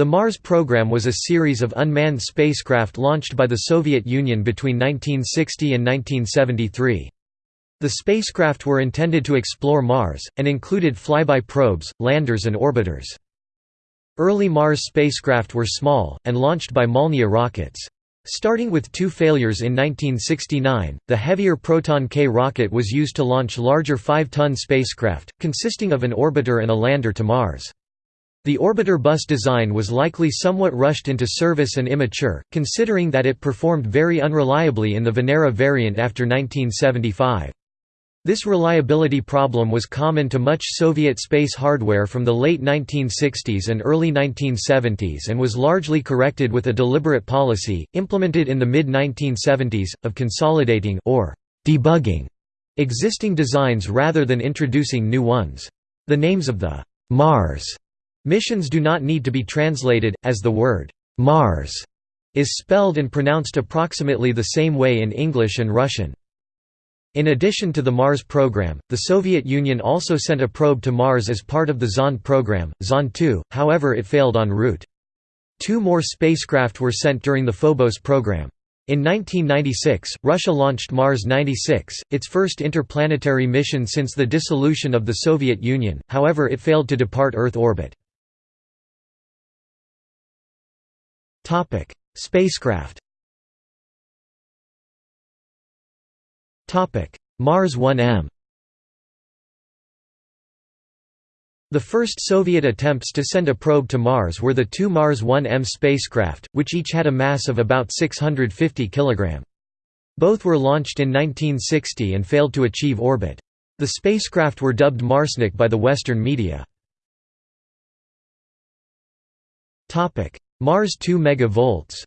The Mars program was a series of unmanned spacecraft launched by the Soviet Union between 1960 and 1973. The spacecraft were intended to explore Mars, and included flyby probes, landers and orbiters. Early Mars spacecraft were small, and launched by Molniya rockets. Starting with two failures in 1969, the heavier Proton K rocket was used to launch larger 5-ton spacecraft, consisting of an orbiter and a lander to Mars. The orbiter bus design was likely somewhat rushed into service and immature, considering that it performed very unreliably in the Venera variant after 1975. This reliability problem was common to much Soviet space hardware from the late 1960s and early 1970s and was largely corrected with a deliberate policy, implemented in the mid-1970s, of consolidating or debugging existing designs rather than introducing new ones. The names of the Mars missions do not need to be translated, as the word Mars is spelled and pronounced approximately the same way in English and Russian. In addition to the Mars program, the Soviet Union also sent a probe to Mars as part of the Zond program, Zond 2, however it failed en route. Two more spacecraft were sent during the Phobos program. In 1996, Russia launched Mars 96, its first interplanetary mission since the dissolution of the Soviet Union, however it failed to depart Earth orbit. Spacecraft Topic: Mars 1M The first Soviet attempts to send a probe to Mars were the two Mars 1M spacecraft, which each had a mass of about 650 kg. Both were launched in 1960 and failed to achieve orbit. The spacecraft were dubbed Marsnik by the Western media. Mars 2 MeV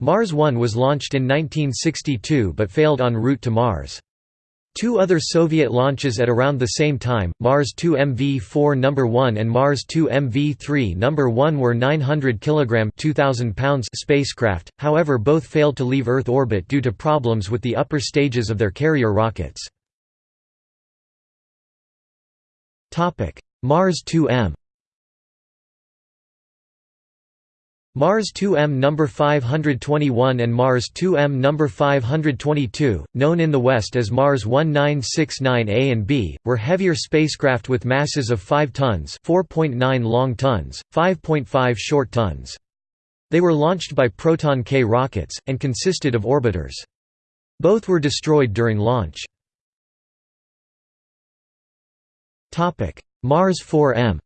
Mars 1 was launched in 1962 but failed en route to Mars. Two other Soviet launches at around the same time, Mars 2 MV4 No. 1 and Mars 2 MV3 No. 1 were 900 kg 2000 pounds spacecraft, however both failed to leave Earth orbit due to problems with the upper stages of their carrier rockets. Mars 2M Mars 2M number 521 and Mars 2M number 522, known in the West as Mars 1969A and B, were heavier spacecraft with masses of 5 tons, 4.9 long tons, 5.5 short tons. They were launched by Proton K rockets and consisted of orbiters. Both were destroyed during launch. Topic: Mars 4M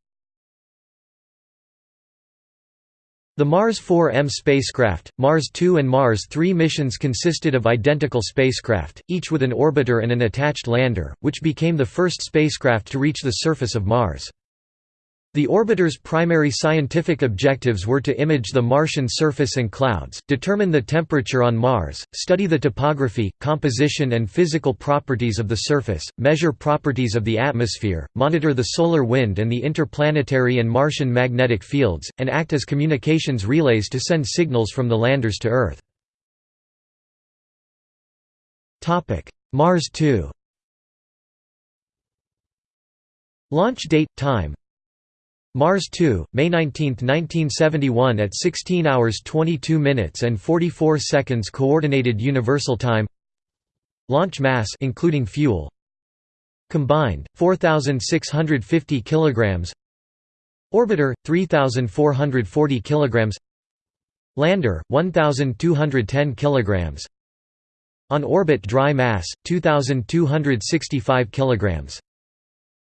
The Mars 4M spacecraft, Mars 2 and Mars 3 missions consisted of identical spacecraft, each with an orbiter and an attached lander, which became the first spacecraft to reach the surface of Mars. The orbiter's primary scientific objectives were to image the Martian surface and clouds, determine the temperature on Mars, study the topography, composition and physical properties of the surface, measure properties of the atmosphere, monitor the solar wind and the interplanetary and Martian magnetic fields, and act as communications relays to send signals from the landers to Earth. Mars 2 Launch date, time, Mars 2, May 19, 1971 at 16 hours 22 minutes and 44 seconds coordinated universal time. Launch mass including fuel. Combined 4650 kilograms. Orbiter 3440 kilograms. Lander 1210 kilograms. On orbit dry mass 2265 kilograms.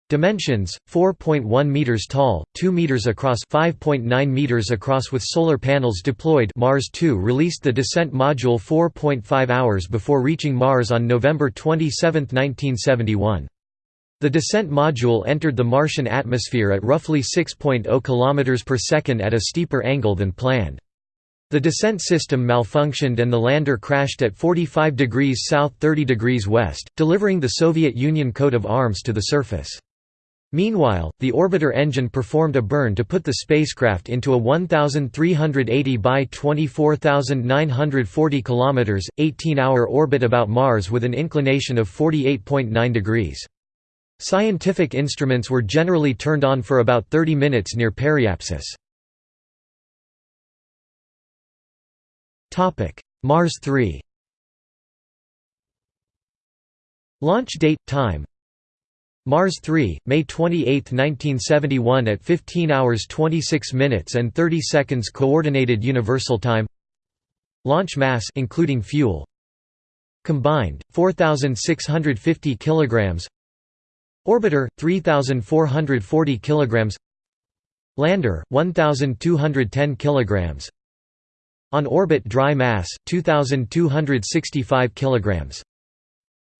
Dimensions: 4.1 meters tall, 2 meters across, 5.9 meters across with solar panels deployed. Mars 2 released the descent module 4.5 hours before reaching Mars on November 27, 1971. The descent module entered the Martian atmosphere at roughly 6.0 km per second at a steeper angle than planned. The descent system malfunctioned and the lander crashed at 45 degrees south 30 degrees west, delivering the Soviet Union coat of arms to the surface. Meanwhile, the orbiter engine performed a burn to put the spacecraft into a 1380 by 24940 km, 18-hour orbit about Mars with an inclination of 48.9 degrees. Scientific instruments were generally turned on for about 30 minutes near periapsis. Mars 3 Launch date, time Mars 3, May 28, 1971 at 15 hours 26 minutes and 30 seconds Coordinated Universal Time. Launch mass including fuel. Combined, 4,650 kg Orbiter, 3,440 kg Lander, 1,210 kg On orbit dry mass, 2,265 kg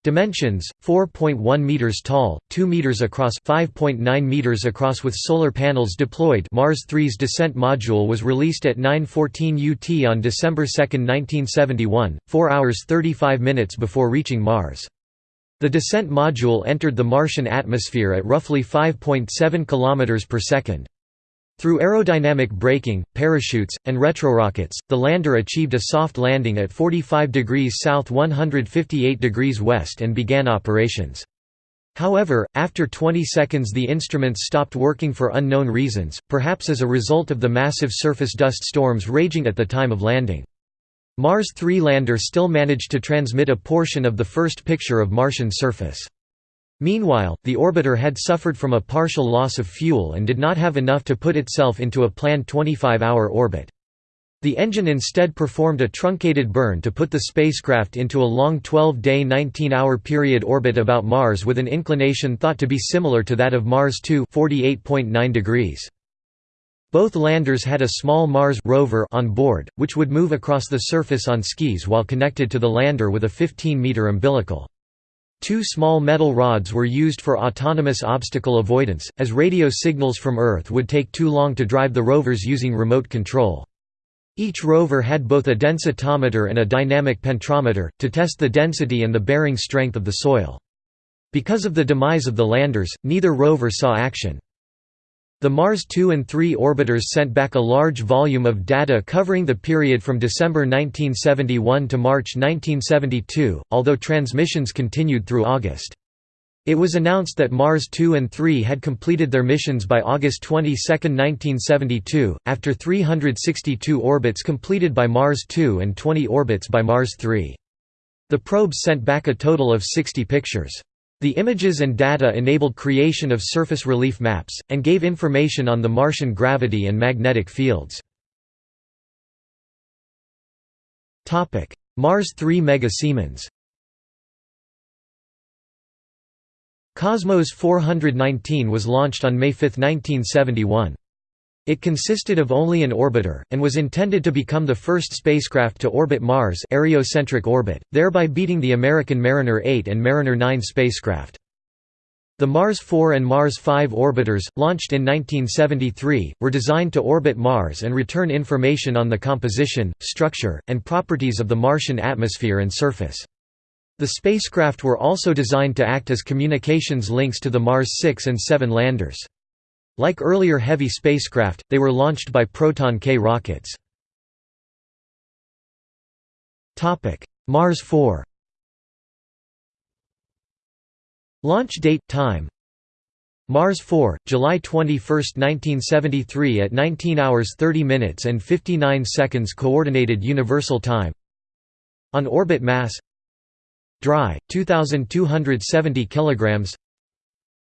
Dimensions: 4.1 meters tall, 2 meters across, 5.9 meters across with solar panels deployed. Mars 3's descent module was released at 9:14 UT on December 2, 1971, 4 hours 35 minutes before reaching Mars. The descent module entered the Martian atmosphere at roughly 5.7 km per second. Through aerodynamic braking, parachutes, and retrorockets, the lander achieved a soft landing at 45 degrees south 158 degrees west and began operations. However, after 20 seconds the instruments stopped working for unknown reasons, perhaps as a result of the massive surface dust storms raging at the time of landing. Mars 3 lander still managed to transmit a portion of the first picture of Martian surface. Meanwhile, the orbiter had suffered from a partial loss of fuel and did not have enough to put itself into a planned 25-hour orbit. The engine instead performed a truncated burn to put the spacecraft into a long 12-day 19-hour period orbit about Mars with an inclination thought to be similar to that of Mars 2 48.9 degrees. Both landers had a small Mars rover on board, which would move across the surface on skis while connected to the lander with a 15-meter umbilical. Two small metal rods were used for autonomous obstacle avoidance, as radio signals from Earth would take too long to drive the rovers using remote control. Each rover had both a densitometer and a dynamic penetrometer, to test the density and the bearing strength of the soil. Because of the demise of the landers, neither rover saw action. The Mars 2 and 3 orbiters sent back a large volume of data covering the period from December 1971 to March 1972, although transmissions continued through August. It was announced that Mars 2 and 3 had completed their missions by August 22, 1972, after 362 orbits completed by Mars 2 and 20 orbits by Mars 3. The probes sent back a total of 60 pictures. The images and data enabled creation of surface relief maps, and gave information on the Martian gravity and magnetic fields. Mars 3 Mega Siemens Cosmos 419 was launched on May 5, 1971. It consisted of only an orbiter, and was intended to become the first spacecraft to orbit Mars areocentric orbit, thereby beating the American Mariner 8 and Mariner 9 spacecraft. The Mars 4 and Mars 5 orbiters, launched in 1973, were designed to orbit Mars and return information on the composition, structure, and properties of the Martian atmosphere and surface. The spacecraft were also designed to act as communications links to the Mars 6 and 7 landers. Like earlier heavy spacecraft, they were launched by Proton-K rockets. Mars 4 Launch date, time. Mars 4, July 21, 1973 at 19 hours 30 minutes and 59 seconds Coordinated Universal Time. On orbit mass. Dry, 2,270 kilograms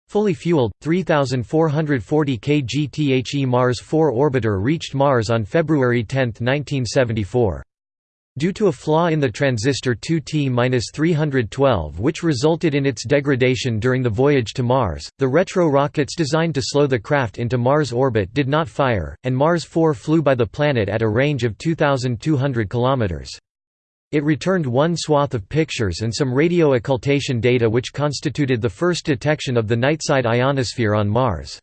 Fully fueled, 3,440 kg Mars 4 orbiter reached Mars on February 10, 1974. Due to a flaw in the transistor 2T-312 which resulted in its degradation during the voyage to Mars, the retro rockets designed to slow the craft into Mars orbit did not fire, and Mars 4 flew by the planet at a range of 2,200 kilometers. It returned one swath of pictures and some radio occultation data which constituted the first detection of the nightside ionosphere on Mars.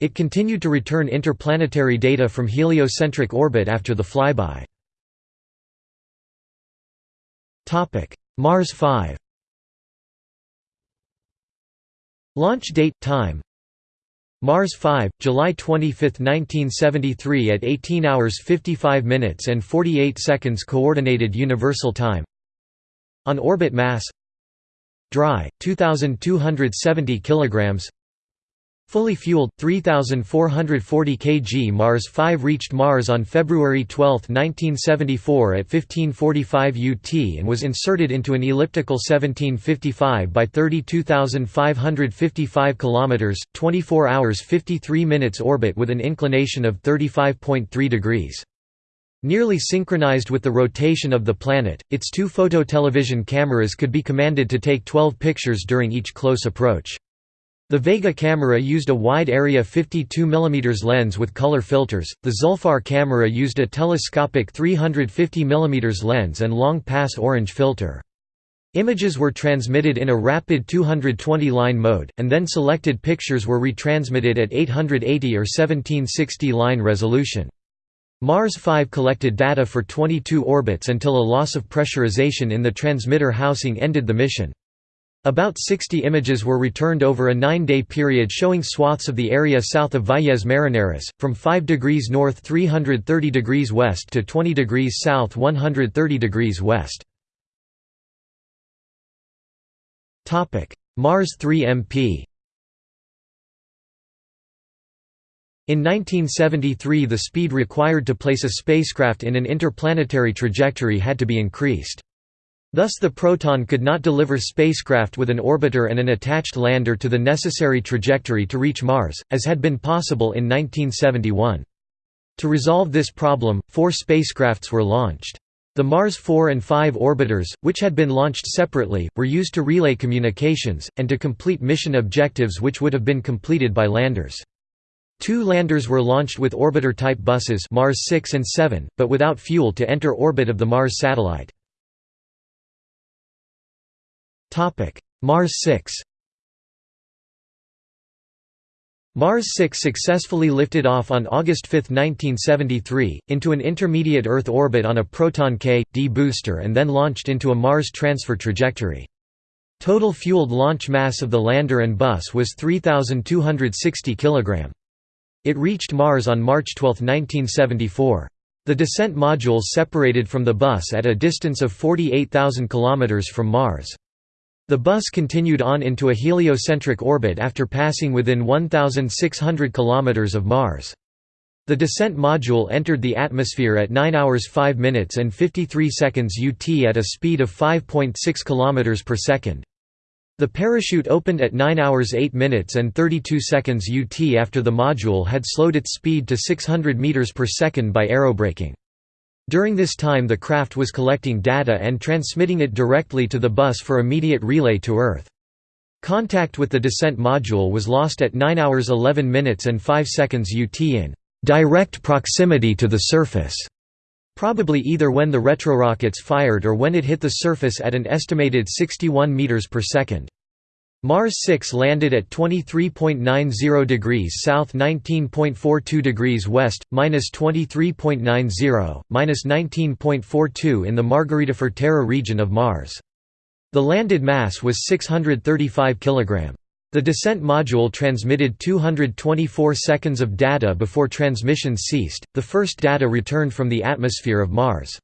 It continued to return interplanetary data from heliocentric orbit after the flyby. Mars 5 Launch date, time Mars 5, July 25, 1973 at 18 hours 55 minutes and 48 seconds Coordinated Universal Time. On orbit mass dry 2270 kilograms Fully fueled, 3,440 kg Mars 5 reached Mars on February 12, 1974 at 1545 UT and was inserted into an elliptical 1755 by 32,555 km, 24 hours 53 minutes orbit with an inclination of 35.3 degrees. Nearly synchronized with the rotation of the planet, its two phototelevision cameras could be commanded to take 12 pictures during each close approach. The Vega camera used a wide-area 52 mm lens with color filters, the Zufar camera used a telescopic 350 mm lens and long-pass orange filter. Images were transmitted in a rapid 220-line mode, and then selected pictures were retransmitted at 880 or 1760 line resolution. Mars 5 collected data for 22 orbits until a loss of pressurization in the transmitter housing ended the mission. About 60 images were returned over a nine-day period showing swaths of the area south of Valles Marineris, from 5 degrees north 330 degrees west to 20 degrees south 130 degrees west. Mars 3 MP In 1973 the speed required to place a spacecraft in an interplanetary trajectory had to be increased. Thus the Proton could not deliver spacecraft with an orbiter and an attached lander to the necessary trajectory to reach Mars, as had been possible in 1971. To resolve this problem, four spacecrafts were launched. The Mars 4 and 5 orbiters, which had been launched separately, were used to relay communications, and to complete mission objectives which would have been completed by landers. Two landers were launched with orbiter-type buses Mars 6 and 7, but without fuel to enter orbit of the Mars satellite. Mars 6 Mars 6 successfully lifted off on August 5, 1973, into an intermediate Earth orbit on a Proton K.D booster and then launched into a Mars transfer trajectory. Total fueled launch mass of the lander and bus was 3,260 kg. It reached Mars on March 12, 1974. The descent modules separated from the bus at a distance of 48,000 km from Mars. The bus continued on into a heliocentric orbit after passing within 1,600 km of Mars. The descent module entered the atmosphere at 9 hours 5 minutes and 53 seconds UT at a speed of 5.6 km per second. The parachute opened at 9 hours 8 minutes and 32 seconds UT after the module had slowed its speed to 600 meters per second by aerobraking. During this time the craft was collecting data and transmitting it directly to the bus for immediate relay to Earth. Contact with the descent module was lost at 9 hours 11 minutes and 5 seconds UT in direct proximity to the surface, probably either when the retrorockets fired or when it hit the surface at an estimated 61 meters per second. Mars 6 landed at 23.90 degrees south 19.42 degrees west, minus 23.90, minus 19.42 in the Margaritifer Terra region of Mars. The landed mass was 635 kg. The descent module transmitted 224 seconds of data before transmission ceased, the first data returned from the atmosphere of Mars.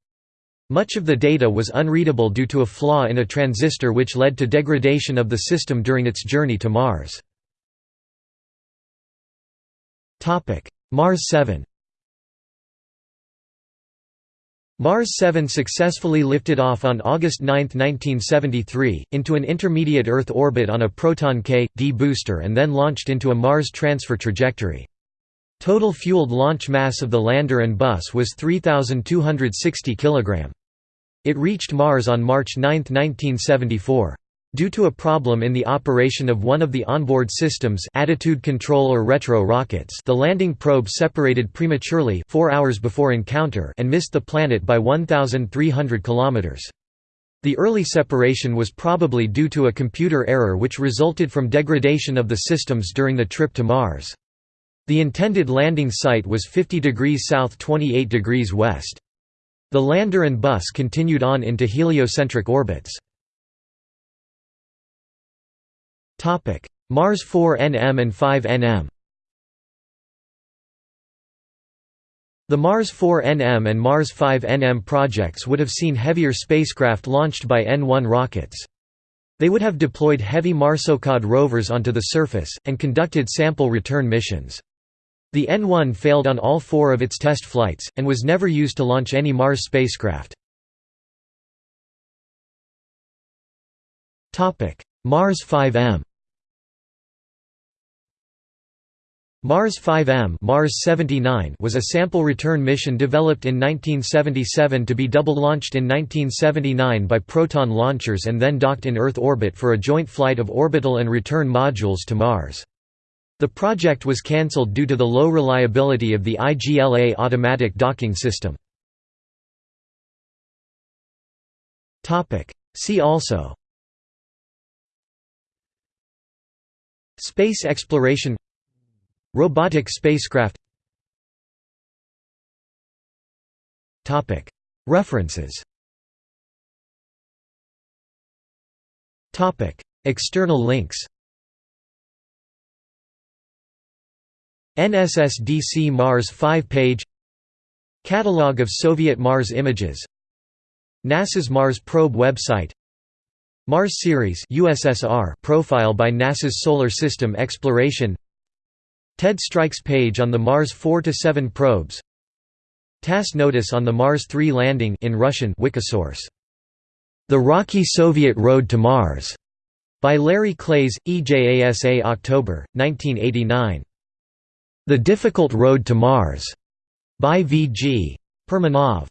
Much of the data was unreadable due to a flaw in a transistor which led to degradation of the system during its journey to Mars. Mars 7 Mars 7 successfully lifted off on August 9, 1973, into an intermediate Earth orbit on a Proton K.D booster and then launched into a Mars transfer trajectory. Total fueled launch mass of the lander and bus was 3,260 kg. It reached Mars on March 9, 1974. Due to a problem in the operation of one of the onboard systems attitude control or retro rockets the landing probe separated prematurely four hours before encounter and missed the planet by 1,300 km. The early separation was probably due to a computer error which resulted from degradation of the systems during the trip to Mars. The intended landing site was 50 degrees south 28 degrees west. The lander and bus continued on into heliocentric orbits. Mars 4 NM and 5 NM The Mars 4 NM and Mars 5 NM projects would have seen heavier spacecraft launched by N-1 rockets. They would have deployed heavy Marsokhod rovers onto the surface, and conducted sample return missions. The N-1 failed on all four of its test flights, and was never used to launch any Mars spacecraft. Mars 5M Mars 5M Mars 79 was a sample return mission developed in 1977 to be double-launched in 1979 by Proton launchers and then docked in Earth orbit for a joint flight of orbital and return modules to Mars. The project was cancelled due to the low reliability of the IGLA automatic docking system. See also Space exploration Robotic spacecraft References External links NSSDC Mars 5 page Catalogue of Soviet Mars images NASA's Mars Probe website Mars Series USSR profile by NASA's Solar System Exploration Ted Stryk's page on the Mars 4 to 7 probes TASS notice on the Mars 3 landing in Russian Wikisource. The Rocky Soviet Road to Mars, by Larry Klaes EJASA October, 1989. The Difficult Road to Mars, by V. G. Perminov.